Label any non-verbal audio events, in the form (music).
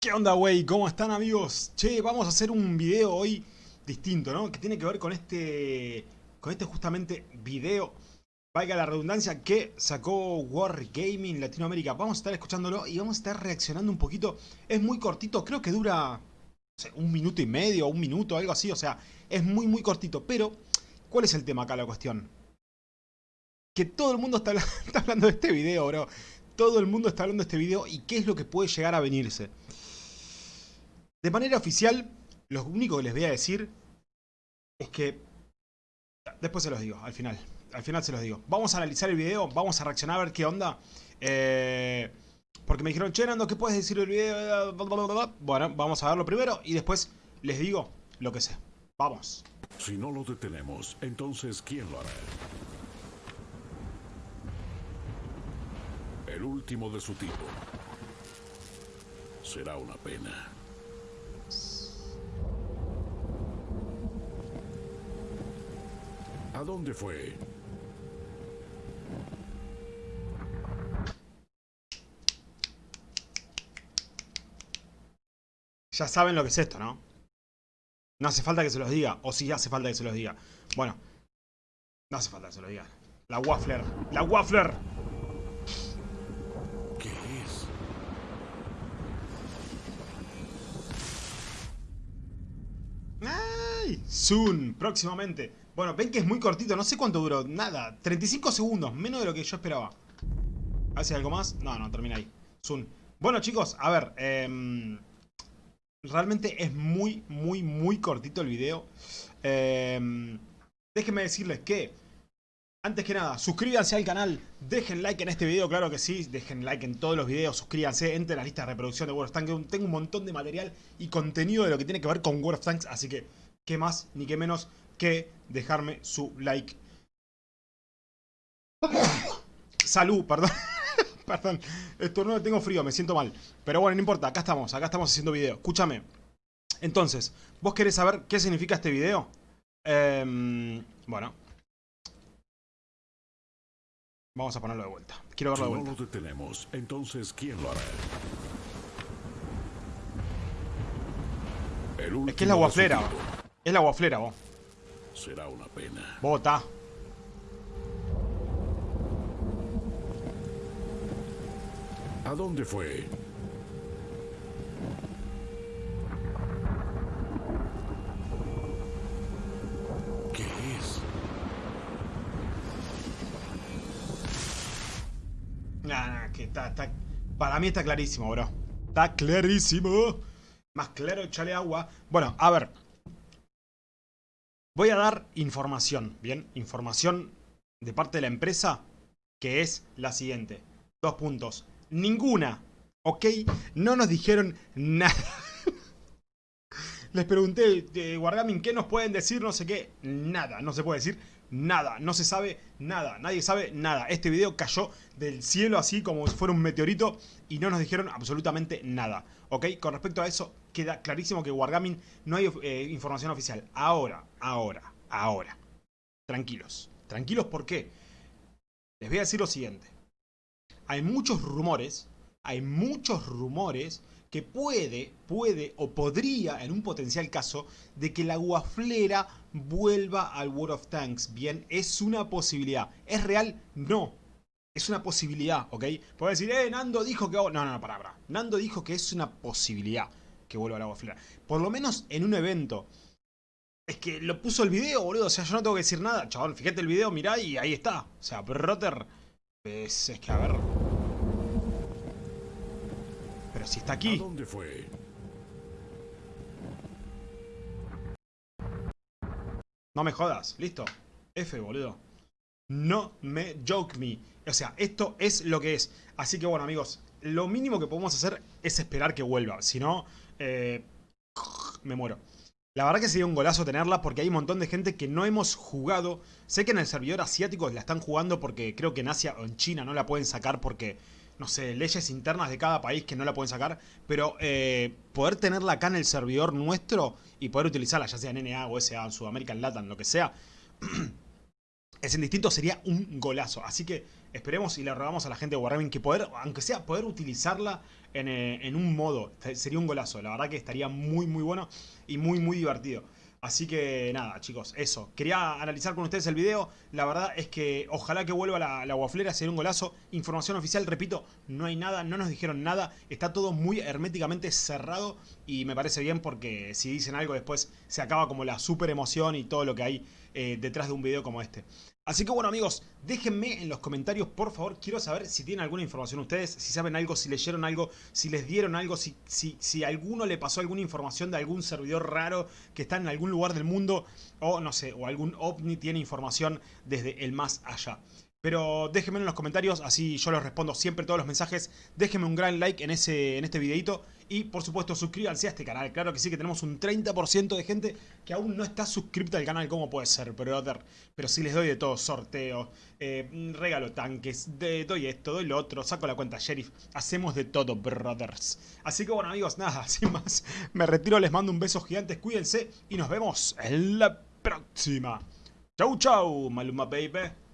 ¿Qué onda, güey? ¿Cómo están, amigos? Che, vamos a hacer un video hoy distinto, ¿no? Que tiene que ver con este... Con este justamente video, valga la redundancia, que sacó War Gaming Latinoamérica. Vamos a estar escuchándolo y vamos a estar reaccionando un poquito. Es muy cortito, creo que dura... No sé, un minuto y medio, un minuto, algo así. O sea, es muy, muy cortito. Pero, ¿cuál es el tema acá, la cuestión? Que todo el mundo está, (laughs) está hablando de este video, bro. Todo el mundo está hablando de este video y qué es lo que puede llegar a venirse. De manera oficial, lo único que les voy a decir es que... Después se los digo, al final. Al final se los digo. Vamos a analizar el video, vamos a reaccionar a ver qué onda. Eh, porque me dijeron, che, Nando, ¿qué puedes decir del video? Bueno, vamos a verlo primero y después les digo lo que sé. Vamos. Si no lo detenemos, entonces ¿quién lo hará? El último de su tipo. Será una pena. ¿A dónde fue? Ya saben lo que es esto, ¿no? No hace falta que se los diga. O sí hace falta que se los diga. Bueno. No hace falta que se los diga. La Waffler. La Waffler. ¿Qué es? ¡Ay! Soon. Próximamente. Bueno, ven que es muy cortito. No sé cuánto duró. Nada. 35 segundos. Menos de lo que yo esperaba. ¿Hace algo más? No, no. Termina ahí. Soon. Bueno, chicos. A ver. Eh, realmente es muy, muy, muy cortito el video. Eh, déjenme decirles que, antes que nada, suscríbanse al canal, dejen like en este video, claro que sí, dejen like en todos los videos, suscríbanse, entren a la lista de reproducción de World of Tanks, tengo un montón de material y contenido de lo que tiene que ver con World of Tanks, así que, qué más ni qué menos que dejarme su like. Salud, perdón. (laughs) Perdón, no tengo frío, me siento mal. Pero bueno, no importa, acá estamos, acá estamos haciendo video. Escúchame. Entonces, ¿vos querés saber qué significa este video? Eh, bueno. Vamos a ponerlo de vuelta. Quiero verlo de vuelta. no lo detenemos, entonces ¿quién lo hará? es que es la guaflera. Es la guaflera, vos. Será una pena. Bota. ¿A dónde fue? ¿Qué es? Nah, nah, que está, está... Para mí está clarísimo, bro. Está clarísimo. Más claro, echale agua. Bueno, a ver. Voy a dar información, ¿bien? Información de parte de la empresa que es la siguiente. Dos puntos ninguna, ¿ok? No nos dijeron nada. (laughs) Les pregunté, de Wargaming, ¿qué nos pueden decir? No sé qué. Nada, no se puede decir nada. No se sabe nada. Nadie sabe nada. Este video cayó del cielo así como si fuera un meteorito y no nos dijeron absolutamente nada. ¿Ok? Con respecto a eso, queda clarísimo que Wargaming no hay eh, información oficial. Ahora, ahora, ahora. Tranquilos. Tranquilos, ¿por qué? Les voy a decir lo siguiente hay muchos rumores, hay muchos rumores que puede, puede o podría, en un potencial caso, de que la guaflera vuelva al World of Tanks. Bien, es una posibilidad. ¿Es real? No. Es una posibilidad, ¿ok? Puede decir, eh, Nando dijo que... No, no, no, para, para. Nando dijo que es una posibilidad que vuelva a la guaflera. Por lo menos en un evento. Es que lo puso el video, boludo. O sea, yo no tengo que decir nada. Chabón, fíjate el video, mirá y ahí está. O sea, Brotter... Es, es que, a ver... Pero si está aquí. ¿A dónde fue? No me jodas, listo. F, boludo. No me joke me. O sea, esto es lo que es. Así que bueno, amigos, lo mínimo que podemos hacer es esperar que vuelva. Si no, eh, me muero. La verdad que sería un golazo tenerla porque hay un montón de gente que no hemos jugado. Sé que en el servidor asiático la están jugando porque creo que en Asia o en China no la pueden sacar porque no sé, leyes internas de cada país que no la pueden sacar, pero eh, poder tenerla acá en el servidor nuestro y poder utilizarla, ya sea en NA o SA, en Sudamérica, en Latam, lo que sea, (clears throat) es en distinto sería un golazo. Así que esperemos y le rogamos a la gente de Wargaming que poder, aunque sea poder utilizarla en, eh, en un modo. Sería un golazo, la verdad que estaría muy muy bueno y muy muy divertido. Así que nada, chicos, eso. Quería analizar con ustedes el video. La verdad es que ojalá que vuelva la, la guaflera, sería un golazo. Información oficial, repito, no hay nada, no nos dijeron nada. Está todo muy herméticamente cerrado y me parece bien porque si dicen algo después se acaba como la super emoción y todo lo que hay eh, detrás de un video como este. Así que bueno amigos, déjenme en los comentarios por favor, quiero saber si tienen alguna información ustedes, si saben algo, si leyeron algo, si les dieron algo, si, si, si alguno le pasó alguna información de algún servidor raro que está en algún lugar del mundo o no sé, o algún ovni tiene información desde el más allá. Pero déjenme en los comentarios, así yo les respondo siempre todos los mensajes. Déjenme un gran like en, ese, en este videito. Y por supuesto suscríbanse a este canal. Claro que sí que tenemos un 30% de gente que aún no está suscripta al canal. ¿Cómo puede ser, brother? Pero sí les doy de todo, sorteo, eh, regalo tanques, de, doy esto, doy lo otro, saco la cuenta sheriff. Hacemos de todo, brothers. Así que bueno amigos, nada, (laughs) sin más. Me retiro, les mando un beso gigante, cuídense y nos vemos en la próxima. Chau chau, Maluma baby.